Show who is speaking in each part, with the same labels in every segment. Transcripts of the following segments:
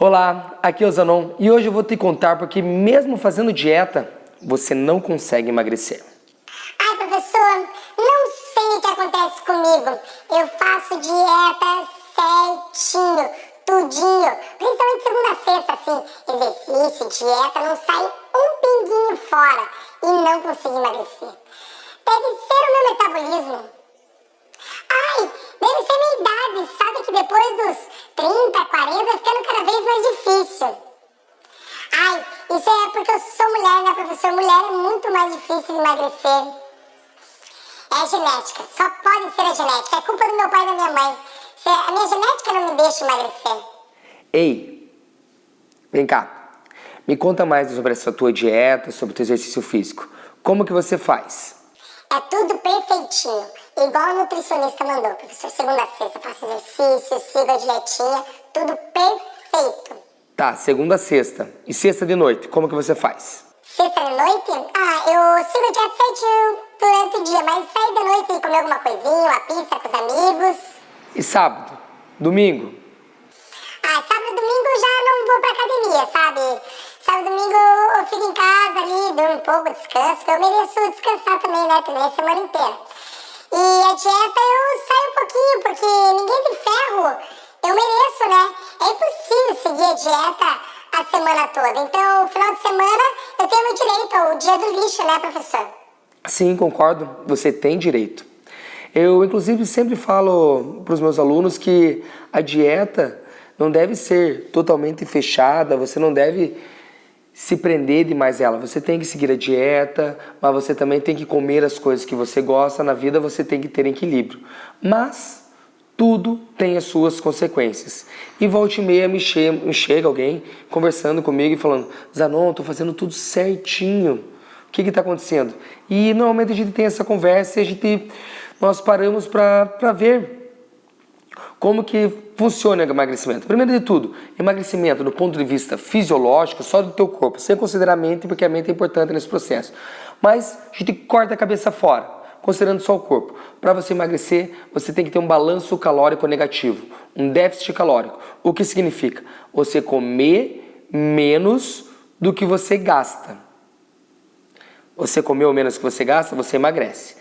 Speaker 1: Olá, aqui é o Zanon e hoje eu vou te contar porque mesmo fazendo dieta, você não consegue emagrecer.
Speaker 2: Ai, professor, não sei o que acontece comigo. Eu faço dieta certinho, tudinho, principalmente segunda a sexta, assim, exercício, dieta, não sai um pinguinho fora e não consigo emagrecer. Deve ser o meu metabolismo. Ai, deve ser minha idade, sabe que depois dos 30, 40, vai ficando cada vez mais difícil. Ai, isso é porque eu sou mulher, né, professor? Mulher é muito mais difícil de emagrecer. É genética, só pode ser a genética. É culpa do meu pai e da minha mãe. A minha genética não me deixa emagrecer.
Speaker 1: Ei, vem cá. Me conta mais sobre essa tua dieta, sobre o teu exercício físico. Como que você faz?
Speaker 2: É tudo perfeitinho, igual a nutricionista mandou, professor. Segunda a sexta, faço exercício, sigo a dietinha, tudo perfeito.
Speaker 1: Tá, segunda a sexta. E sexta de noite, como que você faz?
Speaker 2: Sexta de noite? Ah, eu sigo a dieta certinho durante o dia, mas sair de noite e comer alguma coisinha, uma pizza com os amigos.
Speaker 1: E sábado? Domingo?
Speaker 2: Ah, sábado e domingo eu já não vou pra academia, sabe? Sábado e domingo eu fico em casa ali, durmo um pouco, descanso, eu mereço descansar também, né? Também a semana inteira. E a dieta eu saio um pouquinho, porque ninguém tem ferro. Eu mereço, né? É impossível seguir a dieta a semana toda. Então, final de semana, eu tenho direito ao dia do lixo, né, professor?
Speaker 1: Sim, concordo. Você tem direito. Eu, inclusive, sempre falo para os meus alunos que a dieta não deve ser totalmente fechada, você não deve se prender demais ela. Você tem que seguir a dieta, mas você também tem que comer as coisas que você gosta. Na vida você tem que ter equilíbrio. Mas tudo tem as suas consequências. E volta e meia me, che me chega alguém conversando comigo e falando Zanon, estou fazendo tudo certinho. O que está acontecendo? E normalmente a gente tem essa conversa e a gente, nós paramos para ver como que funciona o emagrecimento? Primeiro de tudo, emagrecimento do ponto de vista fisiológico, só do teu corpo, sem considerar a mente, porque a mente é importante nesse processo. Mas a gente corta a cabeça fora, considerando só o corpo. Para você emagrecer, você tem que ter um balanço calórico negativo, um déficit calórico. O que significa? Você comer menos do que você gasta. Você comeu menos do que você gasta, você emagrece.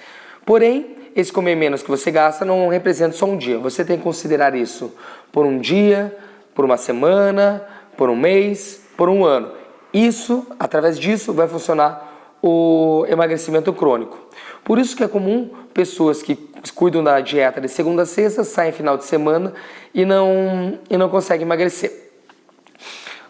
Speaker 1: Porém, esse comer menos que você gasta não representa só um dia. Você tem que considerar isso por um dia, por uma semana, por um mês, por um ano. Isso, através disso, vai funcionar o emagrecimento crônico. Por isso que é comum pessoas que cuidam da dieta de segunda a sexta, saem final de semana e não, e não conseguem emagrecer.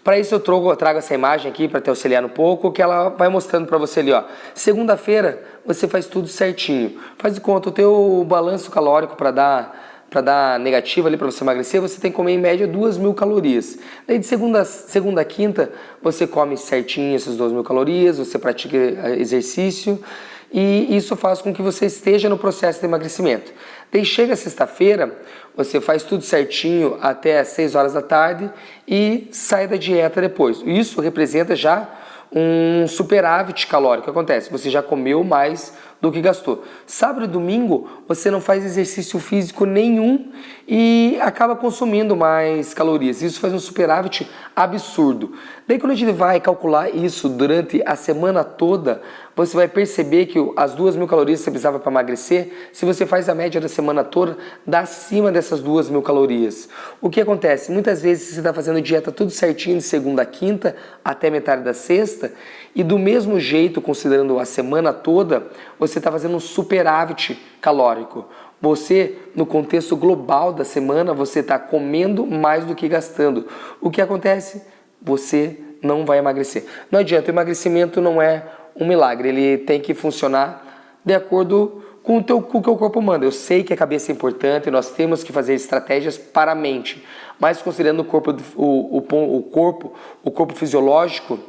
Speaker 1: Para isso eu trago, trago essa imagem aqui para te auxiliar um pouco, que ela vai mostrando para você ali, ó. Segunda-feira você faz tudo certinho. Faz de conta, o teu balanço calórico para dar para dar negativo ali para você emagrecer, você tem que comer em média 2 mil calorias. Daí de segunda, segunda a quinta, você come certinho essas 2 mil calorias, você pratica exercício e isso faz com que você esteja no processo de emagrecimento. Daí chega sexta-feira, você faz tudo certinho até as 6 horas da tarde e sai da dieta depois. Isso representa já um superávit calórico. O que acontece? Você já comeu mais do que gastou. Sábado e domingo você não faz exercício físico nenhum e acaba consumindo mais calorias. Isso faz um superávit absurdo. Daí quando a gente vai calcular isso durante a semana toda, você vai perceber que as duas mil calorias que você precisava para emagrecer, se você faz a média da semana toda, dá acima dessas duas mil calorias. O que acontece? Muitas vezes você está fazendo dieta tudo certinho de segunda a quinta até metade da sexta e do mesmo jeito, considerando a semana toda, você está fazendo um superávit calórico. Você, no contexto global da semana, você está comendo mais do que gastando. O que acontece? Você não vai emagrecer. Não adianta, o emagrecimento não é um milagre, ele tem que funcionar de acordo com o, teu, com o que o corpo manda. Eu sei que a cabeça é importante, nós temos que fazer estratégias para a mente, mas considerando o corpo, o, o, o corpo, o corpo fisiológico,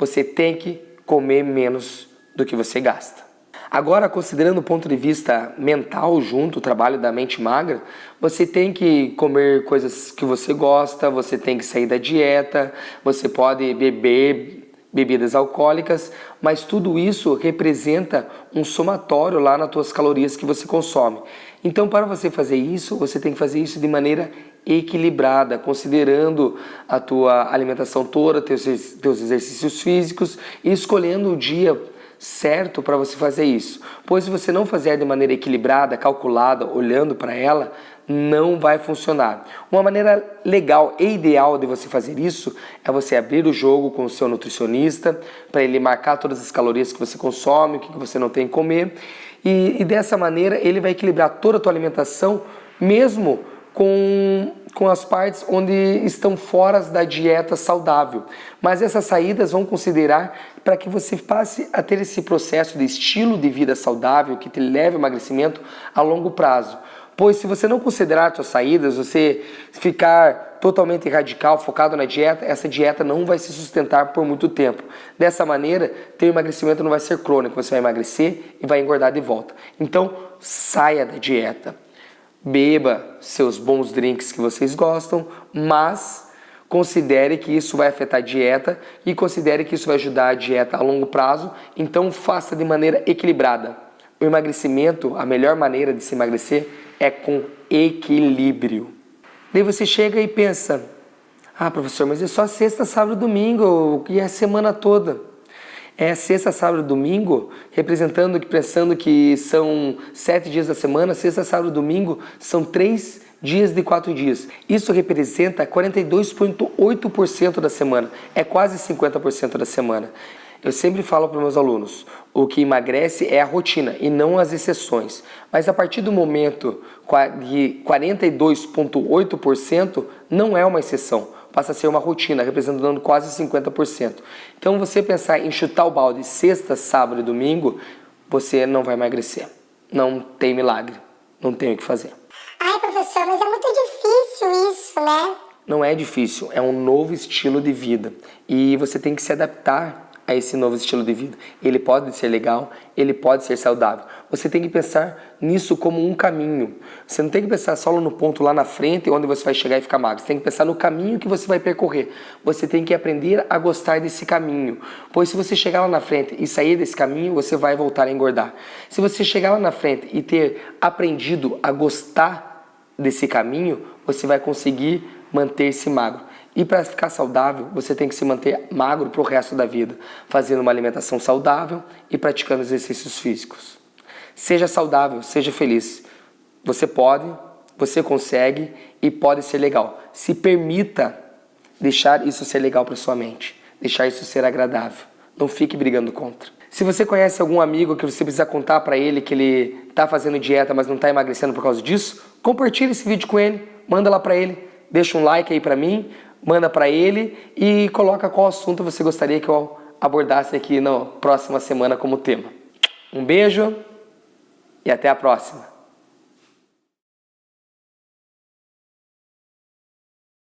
Speaker 1: você tem que comer menos do que você gasta. Agora, considerando o ponto de vista mental junto, o trabalho da mente magra, você tem que comer coisas que você gosta, você tem que sair da dieta, você pode beber bebidas alcoólicas, mas tudo isso representa um somatório lá nas tuas calorias que você consome. Então, para você fazer isso, você tem que fazer isso de maneira equilibrada, considerando a tua alimentação toda, teus, teus exercícios físicos e escolhendo o dia certo para você fazer isso. Pois se você não fizer de maneira equilibrada, calculada, olhando para ela, não vai funcionar. Uma maneira legal e ideal de você fazer isso é você abrir o jogo com o seu nutricionista, para ele marcar todas as calorias que você consome, o que você não tem que comer, e, e dessa maneira ele vai equilibrar toda a tua alimentação, mesmo com, com as partes onde estão fora da dieta saudável. Mas essas saídas vão considerar para que você passe a ter esse processo de estilo de vida saudável que te leve ao emagrecimento a longo prazo. Pois se você não considerar suas saídas, você ficar totalmente radical, focado na dieta, essa dieta não vai se sustentar por muito tempo. Dessa maneira, teu emagrecimento não vai ser crônico, você vai emagrecer e vai engordar de volta. Então, saia da dieta. Beba seus bons drinks que vocês gostam, mas considere que isso vai afetar a dieta e considere que isso vai ajudar a dieta a longo prazo, então faça de maneira equilibrada. O emagrecimento, a melhor maneira de se emagrecer é com equilíbrio. Daí você chega e pensa, ah professor, mas é só sexta, sábado domingo e a semana toda. É sexta, sábado domingo, representando, pensando que são sete dias da semana, sexta, sábado domingo são três dias de quatro dias. Isso representa 42,8% da semana, é quase 50% da semana. Eu sempre falo para meus alunos, o que emagrece é a rotina e não as exceções. Mas a partir do momento de 42,8% não é uma exceção, passa a ser uma rotina, representando quase 50%. Então você pensar em chutar o balde sexta, sábado e domingo, você não vai emagrecer. Não tem milagre, não tem o que fazer.
Speaker 2: Ai professor, mas é muito difícil isso, né?
Speaker 1: Não é difícil, é um novo estilo de vida e você tem que se adaptar a esse novo estilo de vida. Ele pode ser legal, ele pode ser saudável. Você tem que pensar nisso como um caminho. Você não tem que pensar só no ponto lá na frente onde você vai chegar e ficar magro. Você tem que pensar no caminho que você vai percorrer. Você tem que aprender a gostar desse caminho. Pois se você chegar lá na frente e sair desse caminho, você vai voltar a engordar. Se você chegar lá na frente e ter aprendido a gostar desse caminho, você vai conseguir manter-se magro. E para ficar saudável, você tem que se manter magro para o resto da vida, fazendo uma alimentação saudável e praticando exercícios físicos. Seja saudável, seja feliz. Você pode, você consegue e pode ser legal. Se permita deixar isso ser legal para sua mente, deixar isso ser agradável. Não fique brigando contra. Se você conhece algum amigo que você precisa contar para ele que ele está fazendo dieta, mas não está emagrecendo por causa disso, compartilhe esse vídeo com ele, manda lá para ele, deixa um like aí para mim, manda para ele e coloca qual assunto você gostaria que eu abordasse aqui na próxima semana como tema. Um beijo e até a próxima.